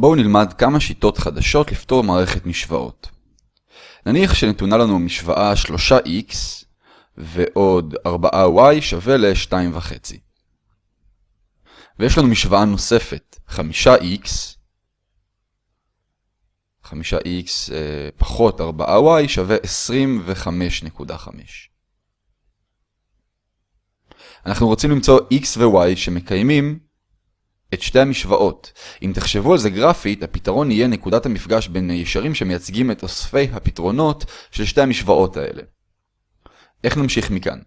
בואו נלמד כמה שיטות חדשות לפתור מערכת משוואות. נניח שנתונה לנו משוואה 3x ועוד 4y שווה ל-2.5. ויש לנו משוואה נוספת, 5x, 5x אה, פחות 4y שווה 25.5. אנחנו רוצים למצוא x ו-y שמקיימים את שתי המשוואות. אם תחשבו על זה גרפית, הפתרון יהיה נקודת המפגש בין ישרים שמייצגים את אוספי הפתרונות של שתי המשוואות האלה. איך נמשיך מכאן?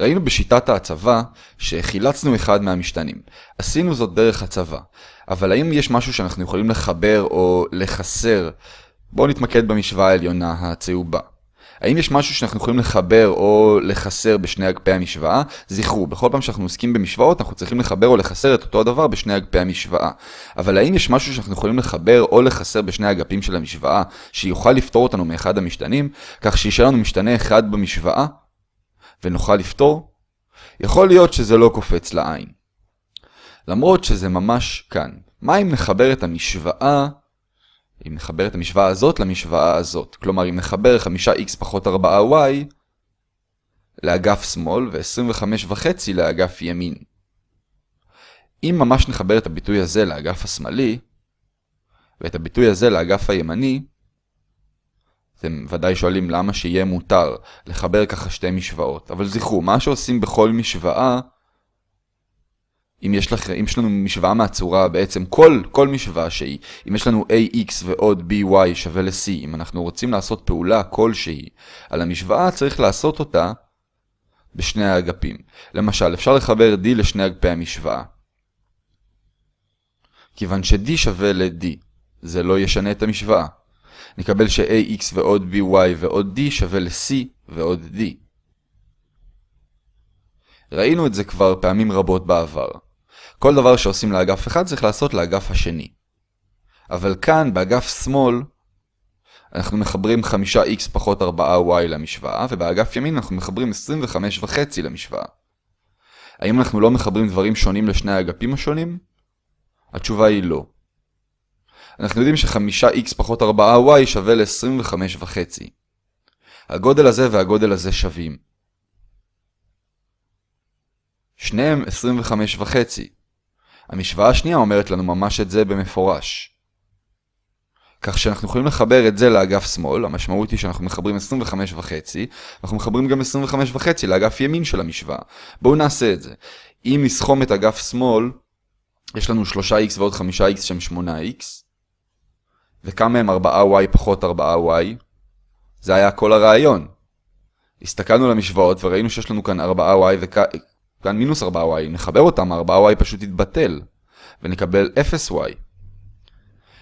ראינו בשיטת ההצבה שחילצנו אחד מהמשתנים. עשינו זאת דרך הצבה. אבל האם יש משהו שאנחנו יכולים לחבר או לחסר? בואו נתמקד במשוואה העליונה הצהובה. האם יש משהו שאנחנו יכולים לחבר או לחסר בשני אגפי המשוואה? זכרו, בכל פעם שאנחנו עוסקים במשוואות, אנחנו צריכים לחבר או לחסר את אותו הדבר בשני אגפי המשוואה. אבל האם יש משהו שאנחנו יכולים לחבר או לחסר בשני אגפים של המשוואה, שיוכל לפתור אותנו מאחד המשתנים, כך שישאר לנו משתנה אחד במשוואה, ונוכל לפתור? יכול להיות שזה לא קופץ לעין. למרות שזה ממש כאן. מה אם נחבר את המשוואה אם נחבר את המשוואה הזאת למשוואה הזאת. כלומר, אם נחבר 5x פחות 4y לאגף שמאל ו-25.5 לאגף ימין. אם ממש נחבר את הביטוי הזה לאגף השמאלי, ואת הביטוי הזה לאגף הימני, אתם ודאי שואלים למה שיהיה מותר לחבר ככה שתי משוואות. אבל זכרו, מה שעושים בכל משוואה אם יש, לך, אם יש לנו משוואה מהצורה, בעצם כל, כל משוואה שהיא, אם יש לנו ax ועוד by שווה ל-c, אם אנחנו רוצים לעשות פעולה כלשהי על המשוואה, צריך לעשות אותה בשני האגפים. למשל, אפשר לחבר d לשני אגפי המשוואה. כיוון ש-d שווה ל-d, זה לא ישנה את המשוואה. נקבל ש-ax ועוד by ועוד d שווה ל-c ועוד d. ראינו את זה כבר פעמים רבות בעבר. כל דבר שעושים לאגף אחד צריך לעשות לאגף השני. אבל כאן, באגף שמאל, אנחנו מחברים 5x פחות 4y למשוואה, ובאגף ימין אנחנו מחברים 25.5 למשוואה. האם אנחנו לא מחברים דברים שונים לשני האגפים השונים? התשובה היא לא. אנחנו יודעים ש-5x פחות 4y שווה ל-25.5. הגודל הזה והגודל הזה שווים. שניהם 25.5. המשוואה השנייה אומרת לנו ממש את זה במפורש. כך שאנחנו יכולים לחבר את זה לאגף שמאל, המשמעות היא שאנחנו מחברים 25 וחצי, אנחנו מחברים גם 25 וחצי לאגף ימין של המשוואה. בואו נעשה את זה. אם נסכום את אגף שמאל, יש לנו 3x ועוד 5x שהם 8x, וכמה הם 4y פחות 4y? זה היה כל הרעיון. הסתכלנו למשוואות וראינו שיש לנו כאן 4y וכ... כאן מינוס 4y, נחבר אותם, 4y פשוט יתבטל, ונקבל 0y.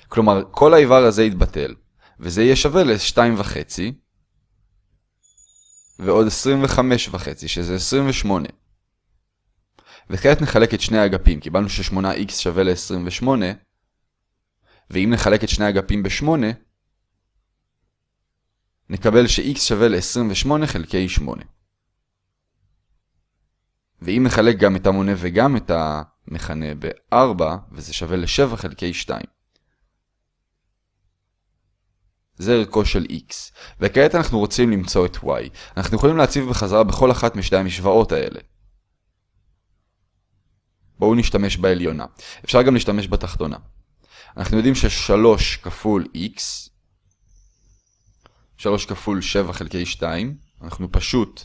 כלומר, כל האיבר הזה יתבטל, וזה יהיה שווה ל-2.5, ועוד 25.5, שזה 28. וכעת נחלק את שני האגפים, קיבלנו ש-8x שווה ל-28, ואם נחלק את שני האגפים ב-8, נקבל ש-x שווה ל-28 חלקי 8. ואם נחלק גם את המונה וגם את המכנה ב-4, וזה שווה ל-7 חלקי 2. זה ערכו של x. וכעת אנחנו רוצים למצוא את y. אנחנו יכולים להציב בחזרה בכל אחת משתי המשוואות האלה. בואו נשתמש בעליונה. אפשר גם להשתמש בתחתונה. אנחנו יודעים ש-3 כפול x, 3 כפול 7 חלקי 2, אנחנו פשוט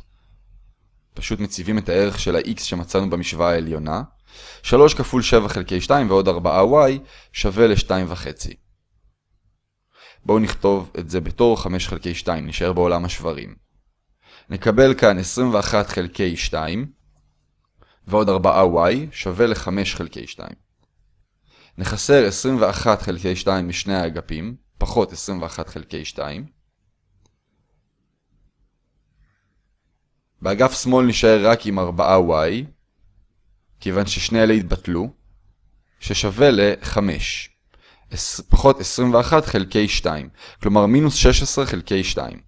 פשוט מציבים את הערך של ה-x שמצאנו במשוואה העליונה. 3 כפול 7 חלקי 2 ועוד 4y שווה ל-2.5. בואו נכתוב את זה בתור 5 חלקי 2, נשאר בעולם השברים. נקבל כאן 21 חלקי 2 ועוד 4y שווה ל-5 חלקי 2. נחסר 21 חלקי 2 משני האגפים, פחות 21 חלקי 2. באגף שמאל נשאר רק עם 4y, כיוון ששני אלה התבטלו, ששווה ל-5, פחות 21 חלקי 2, כלומר מינוס 16 חלקי 2.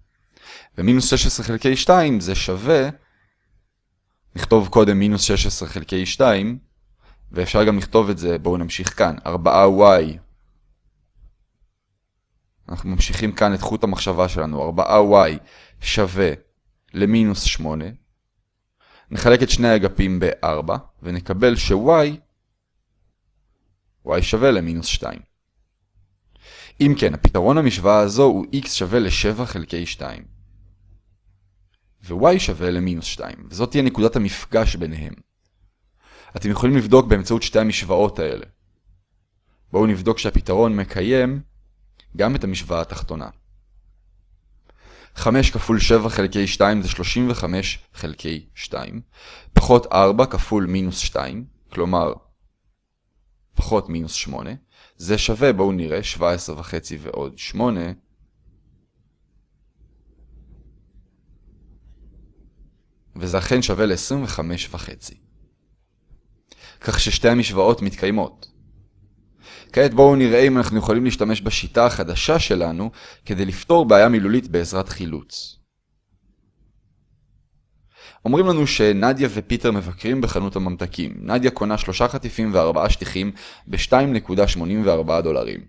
ומינוס 16 חלקי 2 זה שווה, נכתוב קודם מינוס 16 חלקי 2, ואפשר גם לכתוב את זה, בואו נמשיך כאן, 4y אנחנו ממשיכים כאן את חוט המחשבה שלנו, 4y שווה למינוס 8. נחלק את שני האגפים ב-4, ונקבל ש-y y שווה למינוס 2. אם כן, הפתרון למשוואה הזו הוא x שווה ל-7 חלקי 2. ו-y שווה למינוס 2, וזאת תהיה נקודת המפגש ביניהם. אתם יכולים לבדוק באמצעות שתי המשוואות האלה. בואו נבדוק שהפתרון מקיים גם את המשוואה התחתונה. 5 כפול 7 חלקי 2 זה 35 חלקי 2, פחות 4 כפול מינוס 2, כלומר פחות מינוס 8, זה שווה, בואו נראה, 17 וחצי ועוד 8, וזה אכן שווה ל-25 וחצי. כך ששתי המשוואות מתקיימות. כעת בואו נראה אם אנחנו יכולים להשתמש בשיטה החדשה שלנו כדי לפתור בעיה מילולית בעזרת חילוץ. אומרים לנו שנדיה ופיטר מבקרים בחנות הממתקים. נדיה קונה שלושה חטיפים וארבעה שטיחים ב-2.84 דולרים.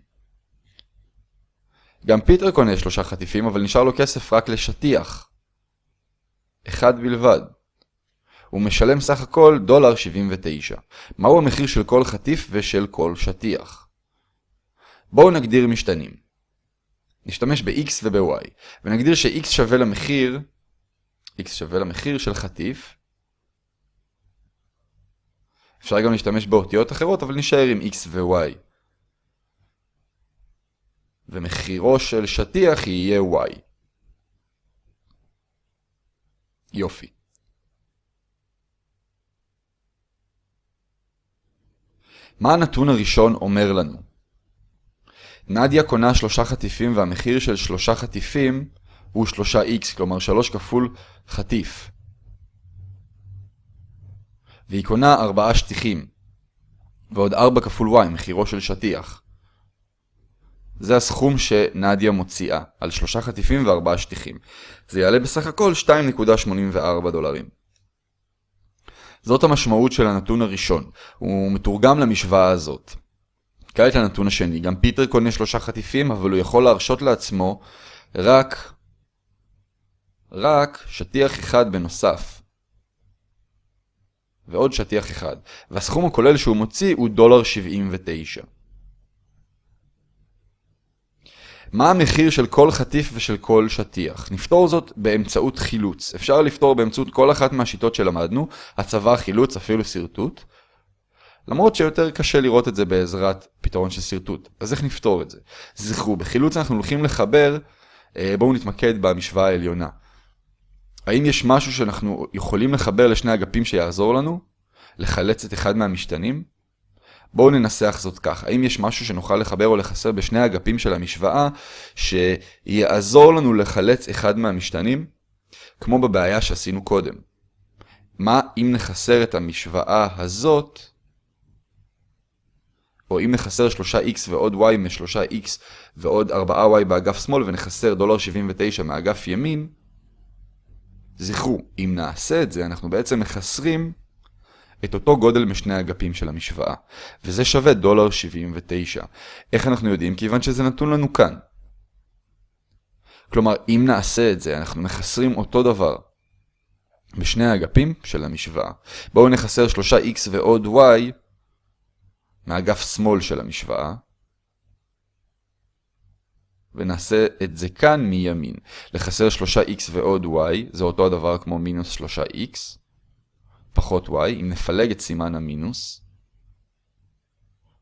גם פיטר קונה שלושה חטיפים, אבל נשאר לו כסף רק לשטיח. אחד בלבד. הוא משלם סך הכל דולר 79. מהו המחיר של כל חטיף ושל כל שטיח? בואו נגדיר משתנים. נשתמש ב-x וב-y, ונגדיר ש-x שווה למחיר, x שווה למחיר של חטיף. אפשר גם להשתמש באותיות אחרות, אבל נשאר עם x ו-y. ומחירו של שטיח יהיה y. יופי. מה הנתון הראשון אומר לנו? נדיה קונה שלושה חטיפים והמחיר של שלושה חטיפים הוא 3x, כלומר 3 כפול חטיף. והיא קונה 4 שטיחים, ועוד 4 כפול y, מחירו של שטיח. זה הסכום שנדיה מוציאה, על שלושה חטיפים וארבעה שטיחים. זה יעלה בסך הכל 2.84 דולרים. זאת המשמעות של הנתון הראשון, הוא מתורגם למשוואה הזאת. כעת לנתון השני, גם פיטר קונה שלושה חטיפים, אבל הוא יכול להרשות לעצמו רק, רק שטיח אחד בנוסף. ועוד שטיח אחד, והסכום הכולל שהוא מוציא הוא דולר 79. מה המחיר של כל חטיף ושל כל שטיח? נפתור זאת באמצעות חילוץ. אפשר לפתור באמצעות כל אחת מהשיטות שלמדנו, הצבה, חילוץ, אפילו שרטוט. למרות שיותר קשה לראות את זה בעזרת פתרון של שרטוט. אז איך נפתור את זה? זכרו, בחילוץ אנחנו הולכים לחבר, אה, בואו נתמקד במשוואה העליונה. האם יש משהו שאנחנו יכולים לחבר לשני אגפים שיעזור לנו? לחלץ את אחד מהמשתנים? בואו ננסח זאת כך. האם יש משהו שנוכל לחבר או לחסר בשני האגפים של המשוואה שיעזור לנו לחלץ אחד מהמשתנים? כמו בבעיה שעשינו קודם. מה אם נחסר את המשוואה הזאת, או אם נחסר 3x ועוד y מ-3x ועוד 4y באגף שמאל ונחסר דולר 79 מאגף ימין, זכרו, אם נעשה את זה, אנחנו בעצם מחסרים את אותו גודל משני האגפים של המשוואה, וזה שווה דולר 79. איך אנחנו יודעים? כיוון שזה נתון לנו כאן. כלומר, אם נעשה את זה, אנחנו מחסרים אותו דבר בשני האגפים של המשוואה. בואו נחסר 3x ועוד y מאגף שמאל של המשוואה, ונעשה את זה כאן מימין. לחסר 3x ועוד y, זה אותו הדבר כמו מינוס 3x. פחות y, אם נפלג את סימן המינוס,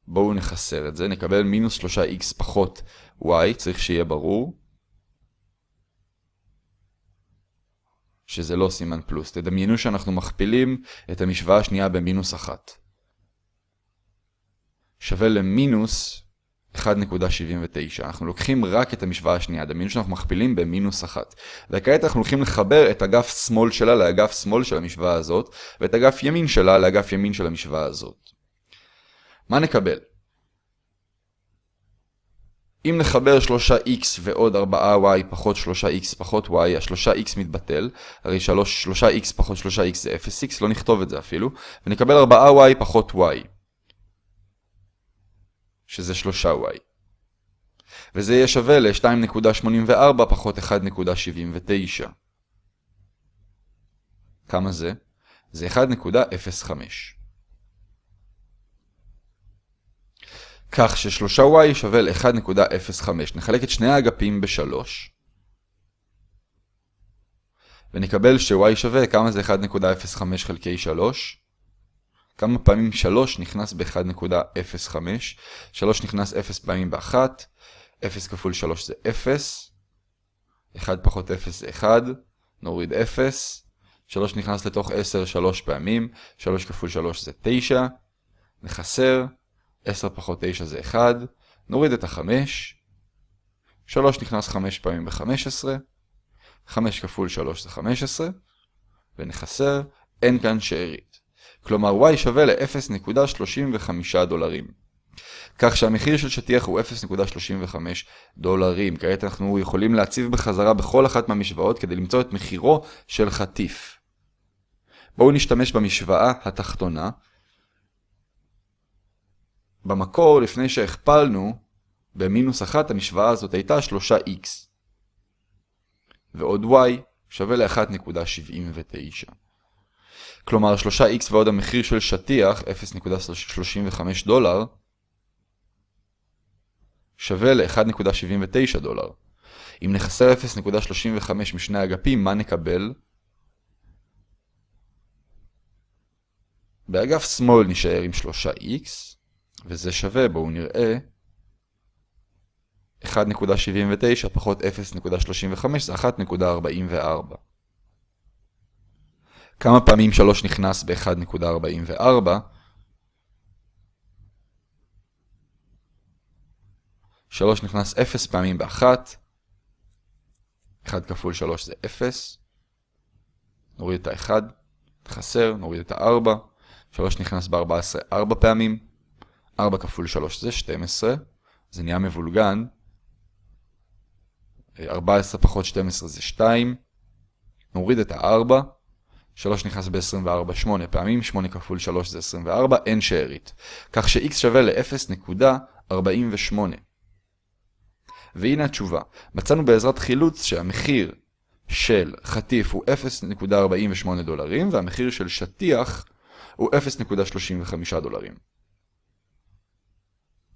בואו נחסר את זה, נקבל מינוס 3x פחות y, צריך שיהיה ברור, שזה לא סימן פלוס. תדמיינו שאנחנו מכפילים את המשוואה השנייה במינוס 1. שווה למינוס 1.79. אנחנו לוקחים רק את המשוואה השנייה, דמיינו שאנחנו מכפילים במינוס 1. וכעת אנחנו הולכים לחבר את אגף שמאל שלה לאגף שמאל של המשוואה הזאת, ואת אגף ימין שלה לאגף ימין של המשוואה הזאת. מה נקבל? אם נחבר 3x ועוד 4y פחות 3x פחות y, ה-3x מתבטל, הרי 3x פחות 3x זה 0x, לא נכתוב את זה אפילו, ונקבל 4y פחות y. שזה 3y. וזה יהיה שווה ל-2.84 פחות 1.79. כמה זה? זה 1.05. כך ש-3y שווה ל-1.05. נחלק את שני האגפים ב-3. ונקבל ש-y שווה, כמה זה 1.05 חלקי 3? כמה פעמים 3 נכנס ב-1.05? 3 נכנס 0 פעמים ב-1, 0 כפול 3 זה 0, 1 פחות 0 זה 1, נוריד 0, 3 נכנס לתוך 10 3 פעמים, 3 כפול 3 זה 9, נחסר, 10 פחות 9 זה 1, נוריד את ה-5, 3 נכנס 5 פעמים ב-15, 5 כפול 3 זה 15, ונחסר, אין כאן שארית. כלומר y שווה ל-0.35 דולרים. כך שהמחיר של שטיח הוא 0.35 דולרים. כעת אנחנו יכולים להציב בחזרה בכל אחת מהמשוואות כדי למצוא את מחירו של חטיף. בואו נשתמש במשוואה התחתונה. במקור, לפני שהכפלנו, במינוס 1 המשוואה הזאת הייתה 3x. ועוד y שווה ל-1.79. כלומר 3x ועוד המחיר של שטיח, 0.35 דולר, שווה ל-1.79 דולר. אם נחסר 0.35 משני אגפים, מה נקבל? באגף שמאל נשאר עם 3x, וזה שווה, בואו נראה, 1.79 פחות 0.35 זה 1.44. כמה פעמים 3 נכנס ב-1.44? 3 נכנס 0 פעמים ב-1. 1 כפול 3 זה 0. נוריד את ה-1, חסר, נוריד את ה-4. 3 נכנס ב-14 4 פעמים. 4 כפול 3 זה 12. זה נהיה מבולגן. 14 פחות 12 זה 2. נוריד את ה-4. 3 נכנס ב-24 8 פעמים, 8 כפול 3 זה 24, אין שארית. כך ש-x שווה ל-0.48. והנה התשובה. מצאנו בעזרת חילוץ שהמחיר של חטיף הוא 0.48 דולרים, והמחיר של שטיח הוא 0.35 דולרים.